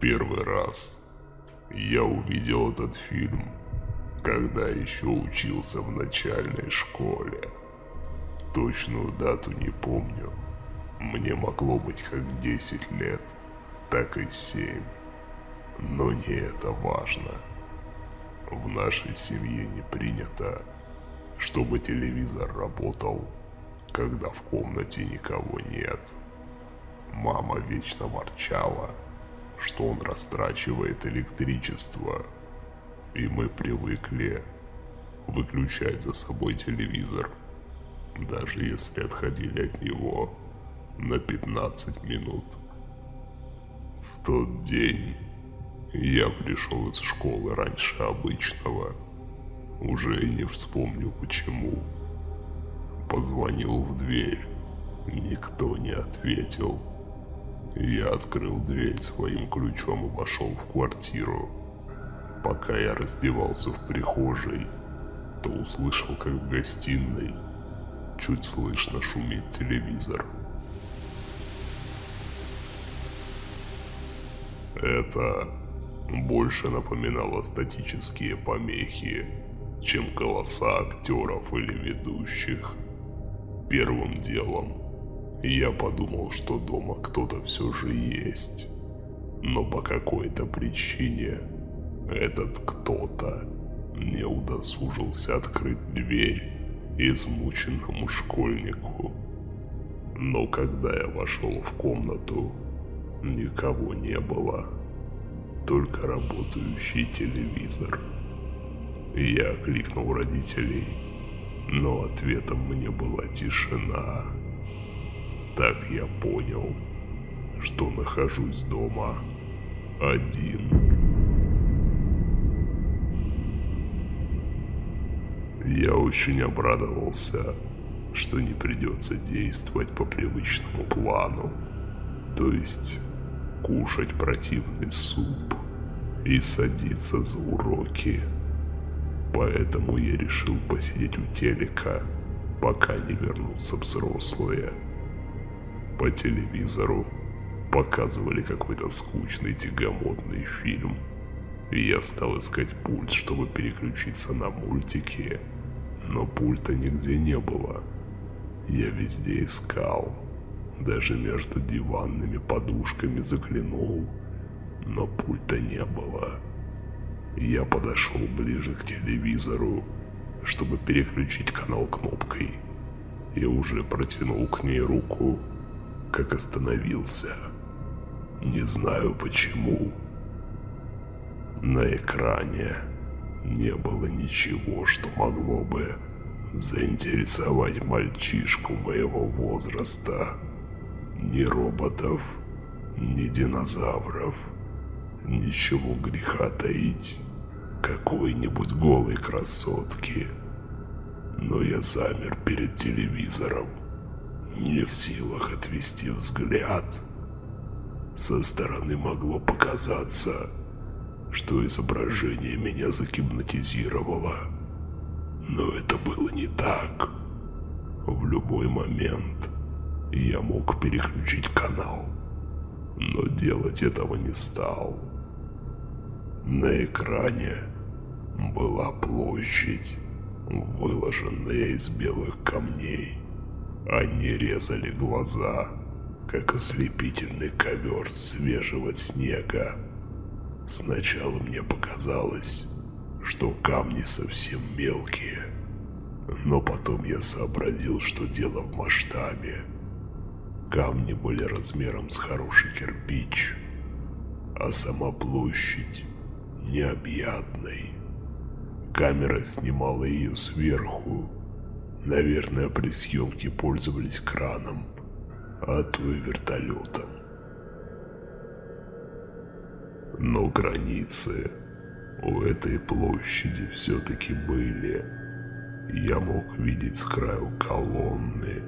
первый раз я увидел этот фильм, когда еще учился в начальной школе. Точную дату не помню. Мне могло быть как 10 лет, так и 7. Но не это важно. В нашей семье не принято, чтобы телевизор работал, когда в комнате никого нет. Мама вечно ворчала, что он растрачивает электричество, и мы привыкли выключать за собой телевизор, даже если отходили от него на 15 минут. В тот день я пришел из школы раньше обычного. Уже не вспомню почему. Позвонил в дверь. Никто не ответил. Я открыл дверь своим ключом и вошел в квартиру. Пока я раздевался в прихожей, то услышал, как в гостиной чуть слышно шумит телевизор. Это больше напоминало статические помехи, чем голоса актеров или ведущих. Первым делом я подумал, что дома кто-то все же есть. Но по какой-то причине этот кто-то не удосужился открыть дверь измученному школьнику. Но когда я вошел в комнату, никого не было только работающий телевизор. Я кликнул родителей, но ответом мне была тишина. Так я понял, что нахожусь дома один. Я очень обрадовался, что не придется действовать по привычному плану. То есть кушать противный суп и садиться за уроки. Поэтому я решил посидеть у телека, пока не вернутся взрослые. По телевизору показывали какой-то скучный тягомотный фильм. И я стал искать пульт, чтобы переключиться на мультики. Но пульта нигде не было. Я везде искал. Даже между диванными подушками заглянул, но пульта не было. Я подошел ближе к телевизору, чтобы переключить канал кнопкой. И уже протянул к ней руку, как остановился. Не знаю почему. На экране не было ничего, что могло бы заинтересовать мальчишку моего возраста. Ни роботов, ни динозавров. Ничего греха таить. Какой-нибудь голой красотки. Но я замер перед телевизором. Не в силах отвести взгляд. Со стороны могло показаться, что изображение меня загипнотизировало. Но это было не так. В любой момент я мог переключить канал, но делать этого не стал. На экране была площадь, выложенная из белых камней. Они резали глаза, как ослепительный ковер свежего снега. Сначала мне показалось, что камни совсем мелкие, но потом я сообразил, что дело в масштабе. Камни были размером с хороший кирпич, а сама площадь необъятной. Камера снимала ее сверху. Наверное, при съемке пользовались краном, а то и вертолетом. Но границы у этой площади все-таки были. Я мог видеть с краю колонны,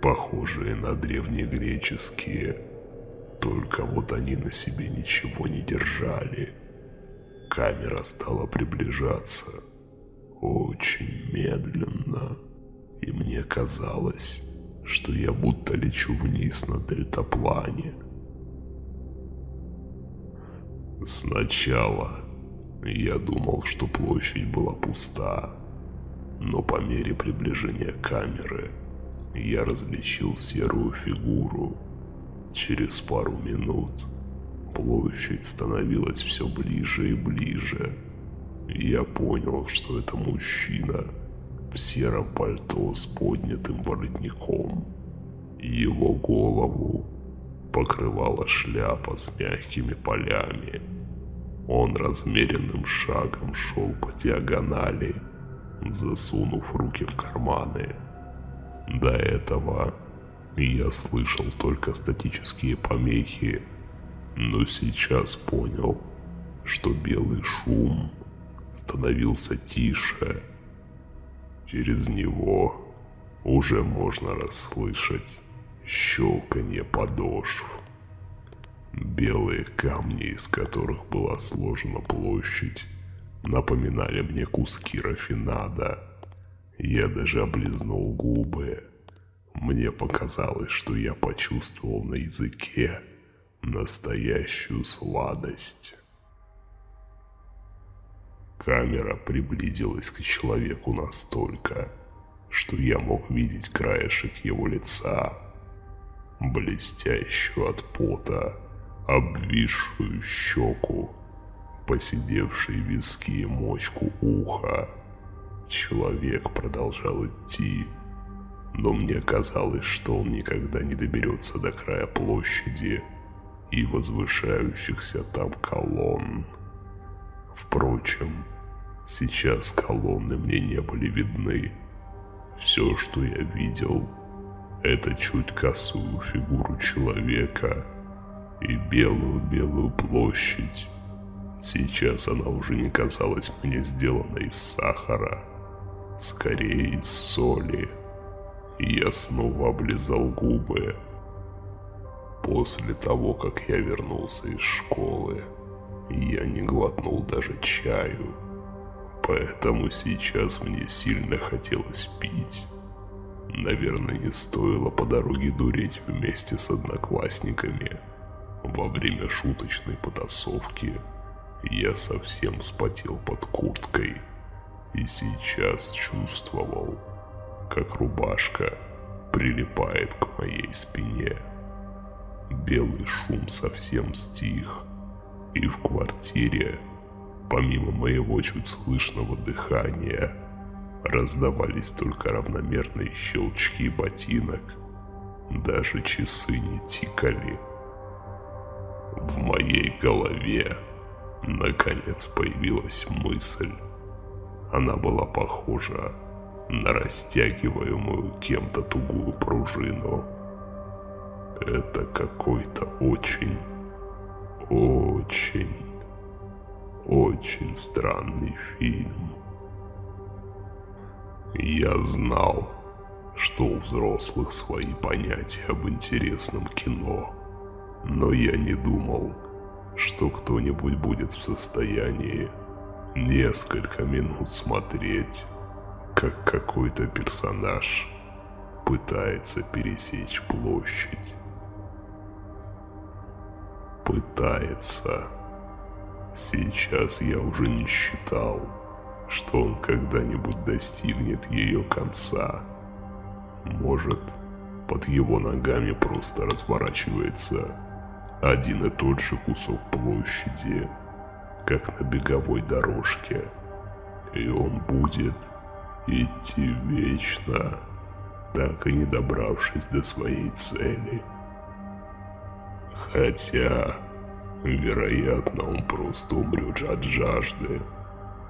похожие на древнегреческие, только вот они на себе ничего не держали. Камера стала приближаться очень медленно, и мне казалось, что я будто лечу вниз на дельтаплане. Сначала я думал, что площадь была пуста, но по мере приближения камеры я различил серую фигуру. Через пару минут площадь становилась все ближе и ближе. Я понял, что это мужчина в сером пальто с поднятым воротником. Его голову покрывала шляпа с мягкими полями. Он размеренным шагом шел по диагонали, засунув руки в карманы. До этого я слышал только статические помехи, но сейчас понял, что белый шум становился тише. Через него уже можно расслышать щелканье подошв. Белые камни, из которых была сложена площадь, напоминали мне куски рафинада. Я даже облизнул губы. Мне показалось, что я почувствовал на языке настоящую сладость. Камера приблизилась к человеку настолько, что я мог видеть краешек его лица, блестящую от пота, обвисшую щеку, посидевшие виски и мочку уха. Человек продолжал идти, но мне казалось, что он никогда не доберется до края площади и возвышающихся там колонн. Впрочем, сейчас колонны мне не были видны. Все, что я видел, это чуть косую фигуру человека и белую-белую площадь. Сейчас она уже не казалась мне сделанной из сахара, скорее из соли. Я снова облизал губы. После того, как я вернулся из школы, я не глотнул даже чаю. Поэтому сейчас мне сильно хотелось пить. Наверное, не стоило по дороге дуреть вместе с одноклассниками. Во время шуточной потасовки я совсем вспотел под курткой и сейчас чувствовал, как рубашка прилипает к моей спине. Белый шум совсем стих, и в квартире, помимо моего чуть слышного дыхания, раздавались только равномерные щелчки ботинок. Даже часы не тикали. В моей голове наконец появилась мысль. Она была похожа на растягиваемую кем-то тугую пружину. Это какой-то очень очень, очень странный фильм. Я знал, что у взрослых свои понятия об интересном кино, но я не думал, что кто-нибудь будет в состоянии несколько минут смотреть, как какой-то персонаж пытается пересечь площадь пытается. Сейчас я уже не считал, что он когда-нибудь достигнет ее конца. Может, под его ногами просто разворачивается один и тот же кусок площади, как на беговой дорожке, и он будет идти вечно, так и не добравшись до своей цели. Хотя, вероятно, он просто умрет от жажды,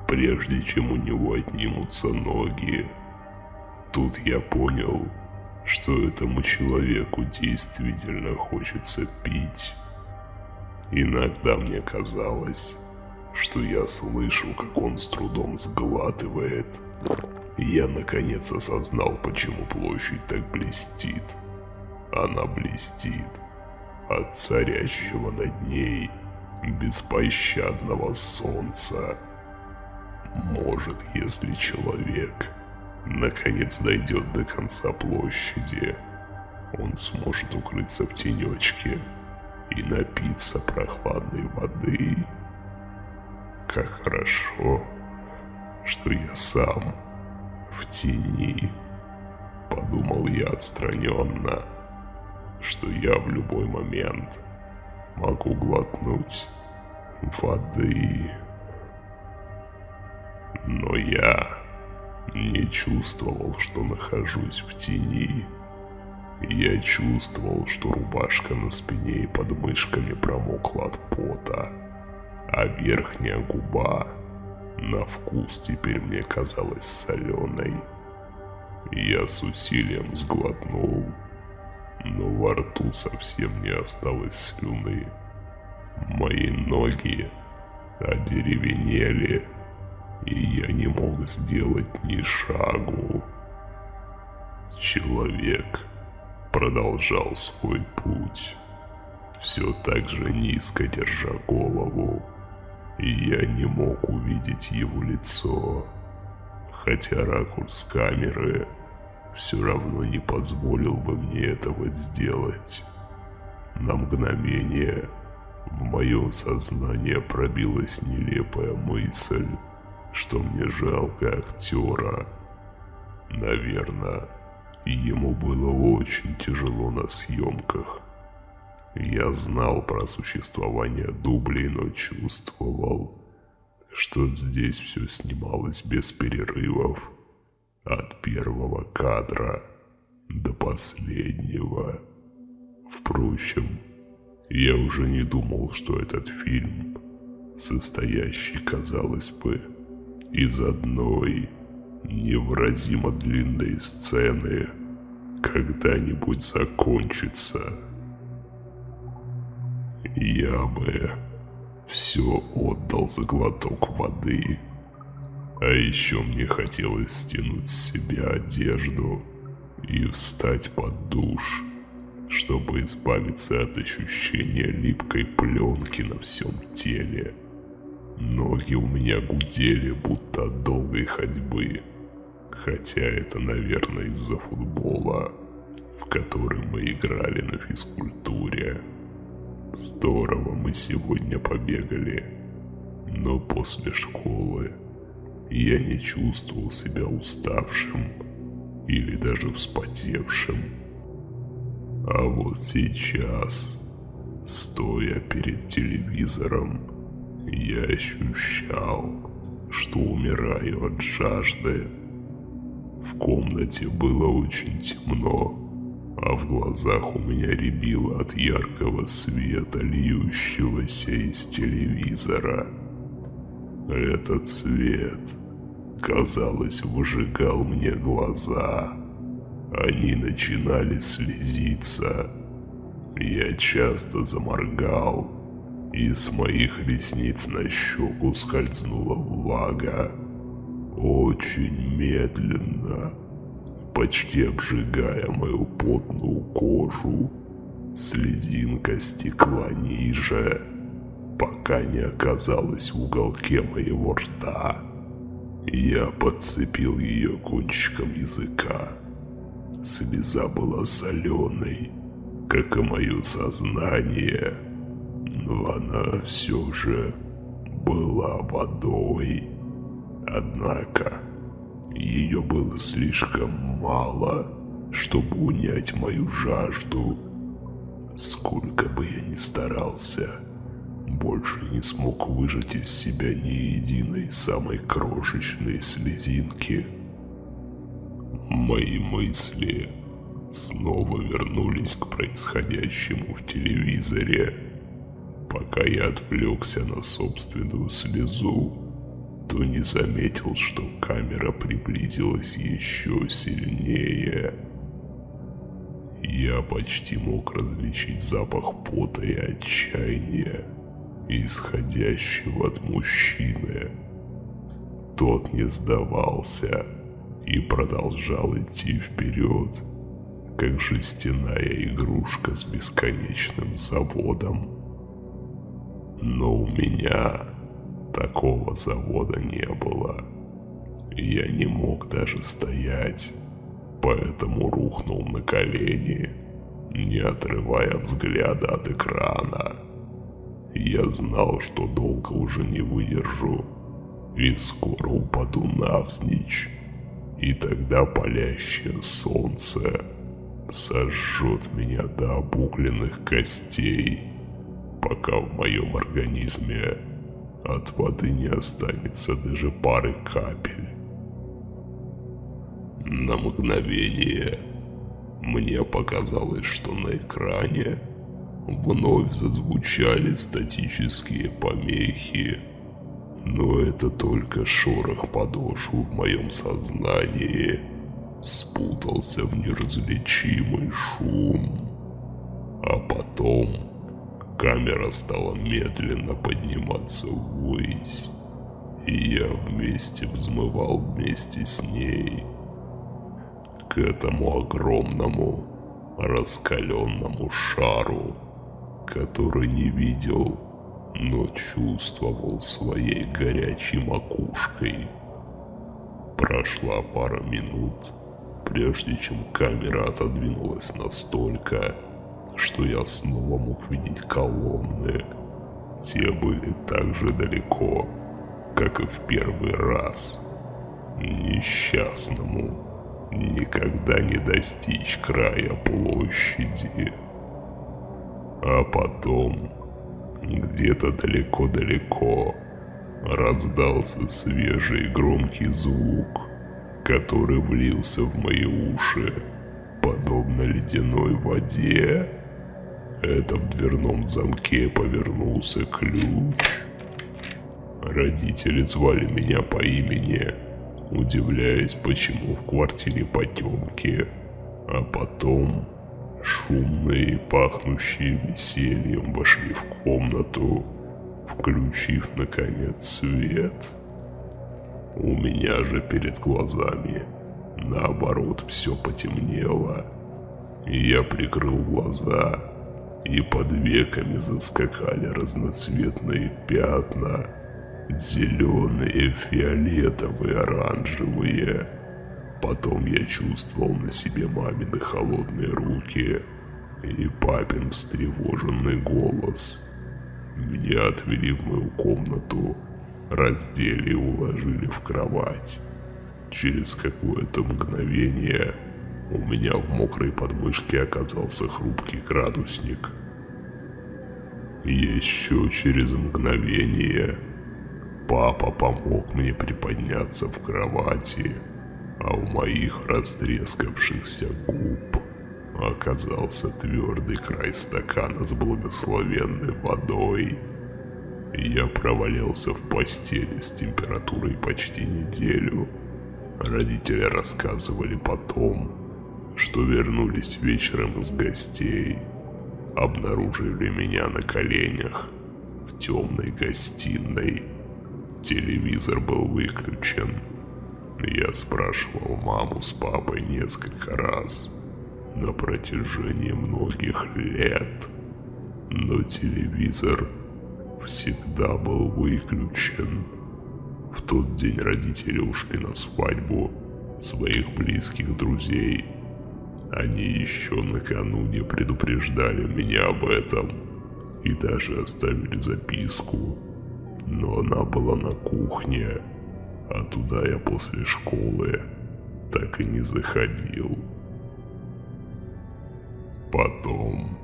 прежде чем у него отнимутся ноги. Тут я понял, что этому человеку действительно хочется пить. Иногда мне казалось, что я слышу, как он с трудом сглатывает. Я наконец осознал, почему площадь так блестит. Она блестит, от царящего над ней беспощадного солнца. Может, если человек наконец дойдет до конца площади, он сможет укрыться в тенечке и напиться прохладной воды. как хорошо, что я сам в тени. Подумал я отстраненно, что я в любой момент могу глотнуть воды. Но я не чувствовал, что нахожусь в тени. Я чувствовал, что рубашка на спине и под мышками промокла от пота, а верхняя губа на вкус теперь мне казалась соленой. Я с усилием сглотнул, но во рту совсем не осталось слюны. Мои ноги одеревенели, и я не мог сделать ни шагу. Человек продолжал свой путь, все так же низко держа голову, и я не мог увидеть его лицо, хотя ракурс камеры все равно не позволил бы мне этого сделать. На мгновение в мое сознание пробилась нелепая мысль, что мне жалко актера. Наверное, ему было очень тяжело на съемках. Я знал про существование дублей, но чувствовал, что здесь все снималось без перерывов. От первого кадра до последнего. Впрочем, я уже не думал, что этот фильм, состоящий, казалось бы, из одной невыразимо длинной сцены, когда-нибудь закончится. Я бы все отдал за глоток воды. А еще мне хотелось стянуть с себя одежду и встать под душ, чтобы избавиться от ощущения липкой пленки на всем теле. Ноги у меня гудели, будто от долгой ходьбы. Хотя это, наверное, из-за футбола, в который мы играли на физкультуре. Здорово мы сегодня побегали. Но после школы я не чувствовал себя уставшим или даже вспотевшим. А вот сейчас, стоя перед телевизором, я ощущал, что умираю от жажды. В комнате было очень темно, а в глазах у меня рябило от яркого света, льющегося из телевизора. Этот свет, казалось, выжигал мне глаза. Они начинали слезиться. Я часто заморгал, и с моих ресниц на щеку скользнула влага. Очень медленно, почти обжигая мою потную кожу, слезинка стекла ниже, пока не оказалась в уголке моего рта. Я подцепил ее кончиком языка. Слеза была соленой, как и мое сознание – но она все же была водой. Однако ее было слишком мало, чтобы унять мою жажду. Сколько бы я ни старался, больше не смог выжать из себя ни единой самой крошечной слезинки. Мои мысли снова вернулись к происходящему в телевизоре. Пока я отвлекся на собственную слезу, то не заметил, что камера приблизилась еще сильнее. Я почти мог различить запах пота и отчаяния, исходящего от мужчины. Тот не сдавался и продолжал идти вперед, как жестяная игрушка с бесконечным заводом. Но у меня такого завода не было. Я не мог даже стоять, поэтому рухнул на колени, не отрывая взгляда от экрана. Я знал, что долго уже не выдержу, и скоро упаду навзничь, и тогда палящее солнце сожжет меня до обугленных костей, пока в моем организме от воды не останется даже пары капель. На мгновение мне показалось, что на экране вновь зазвучали статические помехи, но это только шорох подошв в моем сознании. Спутался в неразличимый шум. А потом камера стала медленно подниматься ввысь, и я вместе взмывал вместе с ней. К этому огромному раскаленному шару, который не видел, но чувствовал своей горячей макушкой. Прошла пара минут, прежде чем камера отодвинулась настолько, что я снова мог видеть колонны. Те были так же далеко, как и в первый раз. Несчастному никогда не достичь края площади. А потом, где-то далеко-далеко, раздался свежий громкий звук, который влился в мои уши, подобно ледяной воде. Это в дверном замке повернулся ключ. Родители звали меня по имени, удивляясь, почему в квартире потемки. А потом шумные, пахнущие весельем вошли в комнату, включив, наконец, свет. У меня же перед глазами, наоборот, все потемнело. Я прикрыл глаза, и под веками заскакали разноцветные пятна, зеленые, фиолетовые, оранжевые. Потом я чувствовал на себе мамины холодные руки и папин встревоженный голос. Меня отвели в мою комнату, раздели и уложили в кровать. Через какое-то мгновение у меня в мокрой подмышке оказался хрупкий градусник. Еще через мгновение папа помог мне приподняться в кровати, а у моих растрескавшихся губ оказался твердый край стакана с благословенной водой. Я провалился в постели с температурой почти неделю. Родители рассказывали потом, что вернулись вечером из гостей, обнаружили меня на коленях в темной гостиной. Телевизор был выключен. Я спрашивал маму с папой несколько раз на протяжении многих лет, но телевизор всегда был выключен. В тот день родители ушли на свадьбу своих близких друзей – они еще накануне предупреждали меня об этом и даже оставили записку. Но она была на кухне, а туда я после школы так и не заходил. Потом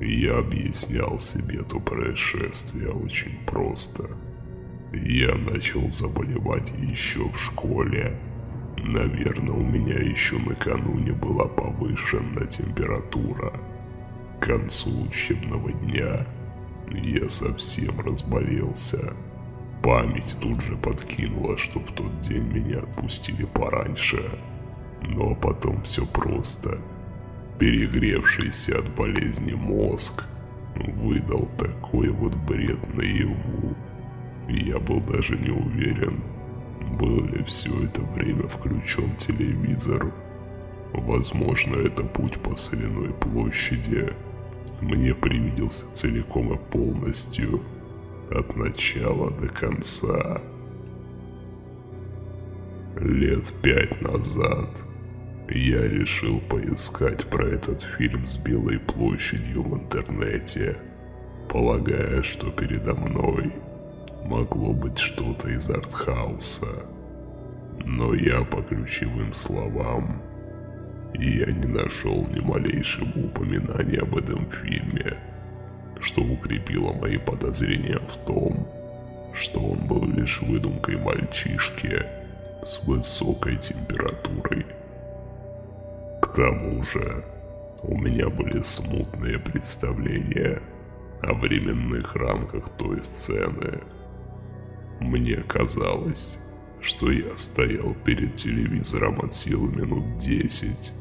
я объяснял себе то происшествие очень просто. Я начал заболевать еще в школе Наверное, у меня еще накануне была повышенная температура. К концу учебного дня я совсем разболелся. Память тут же подкинула, что в тот день меня отпустили пораньше. Но потом все просто. Перегревшийся от болезни мозг выдал такой вот бред наяву. Я был даже не уверен, был ли все это время включен телевизор? Возможно, это путь по соляной площади мне привиделся целиком и полностью, от начала до конца. Лет пять назад я решил поискать про этот фильм с Белой площадью в интернете. полагая, что передо мной могло быть что-то из артхауса. Но я по ключевым словам я не нашел ни малейшего упоминания об этом фильме, что укрепило мои подозрения в том, что он был лишь выдумкой мальчишки с высокой температурой. К тому же, у меня были смутные представления о временных рамках той сцены. Мне казалось, что я стоял перед телевизором от силы минут десять,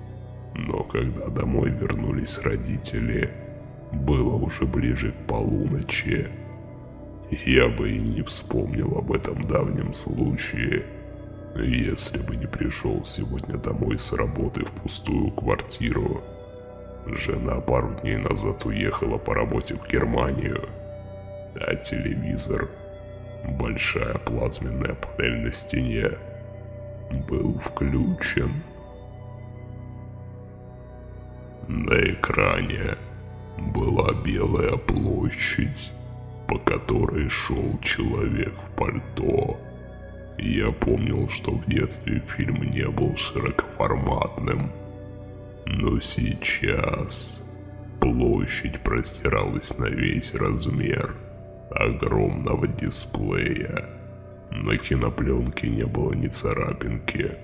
но когда домой вернулись родители, было уже ближе к полуночи. Я бы и не вспомнил об этом давнем случае, если бы не пришел сегодня домой с работы в пустую квартиру. Жена пару дней назад уехала по работе в Германию, а телевизор, большая плазменная панель на стене, был включен. На экране была белая площадь, по которой шел человек в пальто. Я помнил, что в детстве фильм не был широкоформатным, но сейчас площадь простиралась на весь размер огромного дисплея. На кинопленке не было ни царапинки.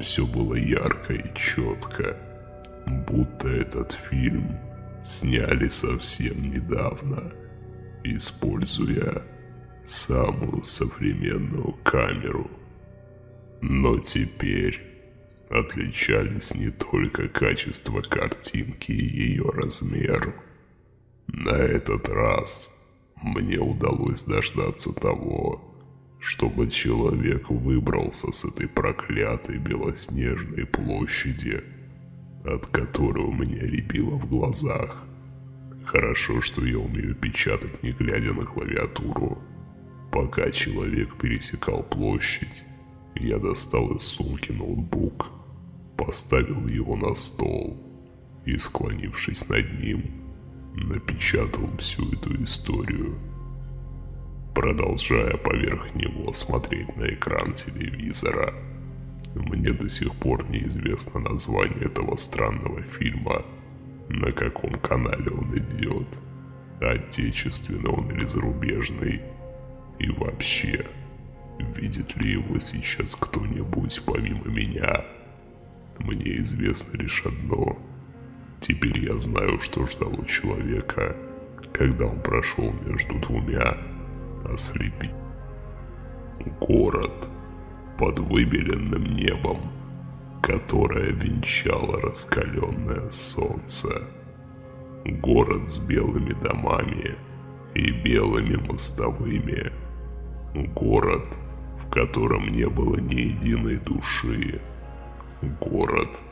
Все было ярко и четко, будто этот фильм сняли совсем недавно, используя самую современную камеру. Но теперь отличались не только качество картинки и ее размер. На этот раз мне удалось дождаться того, чтобы человек выбрался с этой проклятой белоснежной площади – от которой у меня рябило в глазах. Хорошо, что я умею печатать, не глядя на клавиатуру. Пока человек пересекал площадь, я достал из сумки ноутбук, поставил его на стол и, склонившись над ним, напечатал всю эту историю, продолжая поверх него смотреть на экран телевизора. Мне до сих пор неизвестно название этого странного фильма, на каком канале он идет, отечественный он или зарубежный, и вообще, видит ли его сейчас кто-нибудь помимо меня. Мне известно лишь одно. Теперь я знаю, что ждал у человека, когда он прошел между двумя ослепить. Город под выбеленным небом, которое венчало раскаленное солнце. Город с белыми домами и белыми мостовыми. Город, в котором не было ни единой души. Город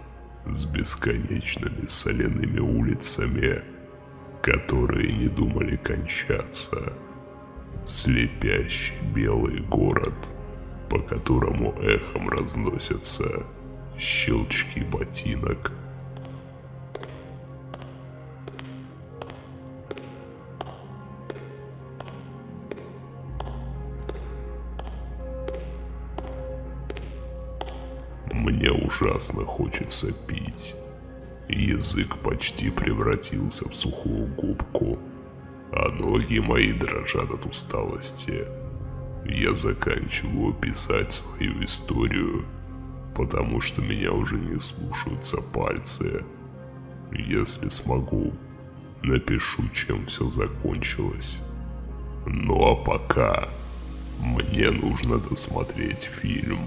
с бесконечными соляными улицами, которые не думали кончаться. Слепящий белый город — по которому эхом разносятся щелчки ботинок. Мне ужасно хочется пить. Язык почти превратился в сухую губку, а ноги мои дрожат от усталости я заканчиваю писать свою историю, потому что меня уже не слушаются пальцы. Если смогу, напишу, чем все закончилось. Ну а пока мне нужно досмотреть фильм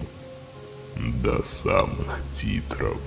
до самых титров.